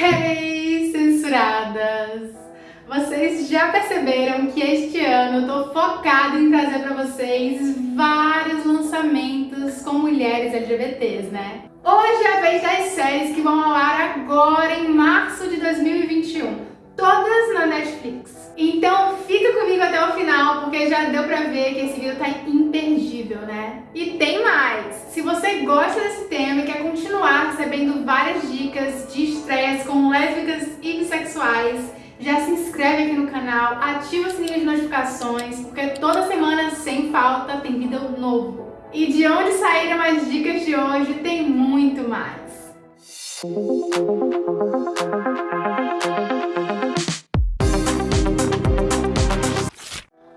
Hey, censuradas! Vocês já perceberam que este ano eu tô focada em trazer para vocês vários lançamentos com mulheres LGBTs, né? Hoje é a vez das séries que vão ao ar agora em março de 2021, todas na Netflix. Então fica comigo até o final, porque já deu pra ver que esse vídeo tá imperdível, né? E tem mais! Se você gosta desse tema e quer continuar recebendo várias dicas de estreias com lésbicas e bissexuais, já se inscreve aqui no canal, ativa o sininho de notificações, porque toda semana, sem falta, tem vídeo novo. E de onde saíram as dicas de hoje, tem muito mais.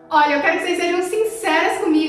Olha, eu quero que vocês sejam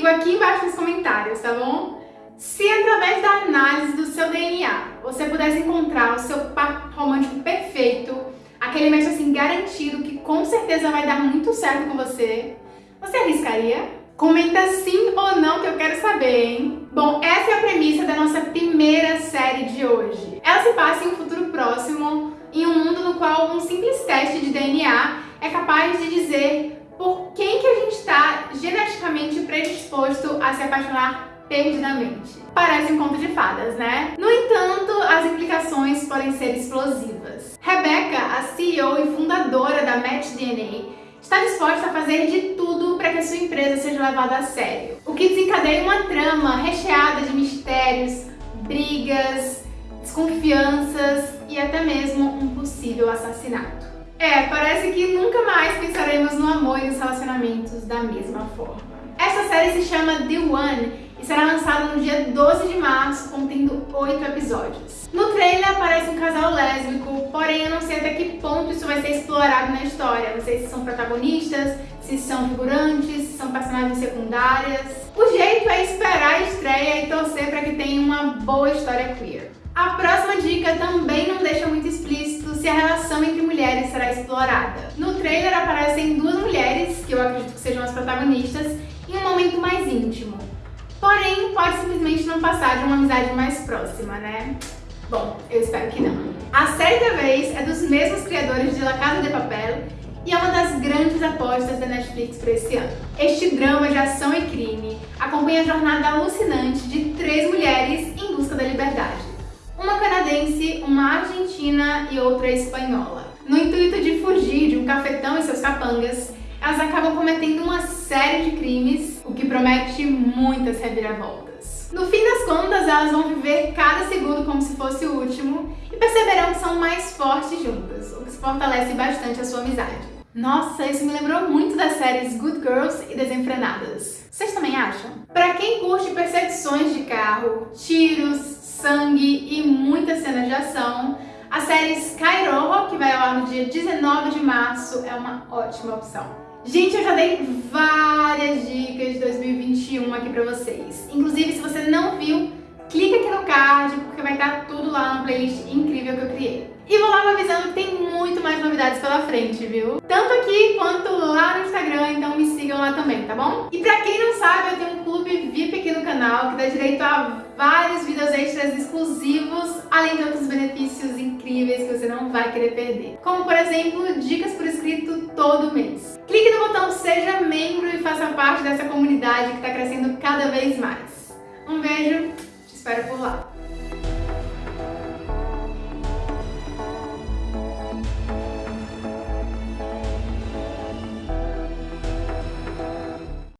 comigo aqui embaixo nos comentários, tá bom? Se através da análise do seu DNA você pudesse encontrar o seu par romântico perfeito, aquele match assim garantido que com certeza vai dar muito certo com você, você arriscaria? Comenta sim ou não que eu quero saber, hein? Bom, essa é a premissa da nossa primeira série de hoje. Ela se passa em um futuro próximo, em um mundo no qual um simples teste de DNA é capaz de dizer por quem que a gente está geneticamente predisposto a se apaixonar perdidamente. Parece um conto de fadas, né? No entanto, as implicações podem ser explosivas. Rebecca, a CEO e fundadora da MatchDNA, está disposta a fazer de tudo para que a sua empresa seja levada a sério, o que desencadeia uma trama recheada de mistérios, brigas, desconfianças e até mesmo um possível assassinato. É, parece que nunca mais pensaremos no amor e nos relacionamentos da mesma forma. Essa série se chama The One e será lançada no dia 12 de março, contendo 8 episódios. No trailer aparece um casal lésbico, porém eu não sei até que ponto isso vai ser explorado na história. Não sei se são protagonistas, se são figurantes, se são personagens secundárias. O jeito é esperar a estreia e torcer para que tenha uma boa história queer. A próxima dica também não deixa muito explícito se a relação entre mulheres será explorada. No trailer aparecem duas mulheres, que eu acredito que protagonistas, em um momento mais íntimo. Porém, pode simplesmente não passar de uma amizade mais próxima, né? Bom, eu espero que não. A série da vez é dos mesmos criadores de La Casa de Papel e é uma das grandes apostas da Netflix para esse ano. Este drama de ação e crime acompanha a jornada alucinante de três mulheres em busca da liberdade uma canadense, uma argentina e outra espanhola. No intuito de fugir de um cafetão e seus capangas, elas acabam cometendo uma série de crimes, o que promete muitas reviravoltas. No fim das contas, elas vão viver cada segundo como se fosse o último e perceberão que são mais fortes juntas, o que fortalece bastante a sua amizade. Nossa, isso me lembrou muito das séries Good Girls e Desenfrenadas. Vocês também acham? Para quem curte perseguições de carro, tiros, sangue e muitas cenas de ação, a série Skyroho, que vai ao ar no dia 19 de março, é uma ótima opção. Gente, eu já dei várias pra vocês. Inclusive, se você não viu, clica aqui no card, porque vai estar tudo lá na playlist incrível que eu criei. E vou logo avisando que tem muito mais novidades pela frente, viu? Tanto aqui quanto lá no Instagram, então me sigam lá também, tá bom? E pra quem não sabe, eu tenho um clube VIP aqui no canal que dá direito a vários vídeos extras exclusivos, além de outros benefícios incríveis que você não vai querer perder. Como, por exemplo, dicas por escrito todo mês. Clique no botão Seja Membro e faça parte dessa comunidade que está crescendo cada vez mais. Um beijo, te espero por lá.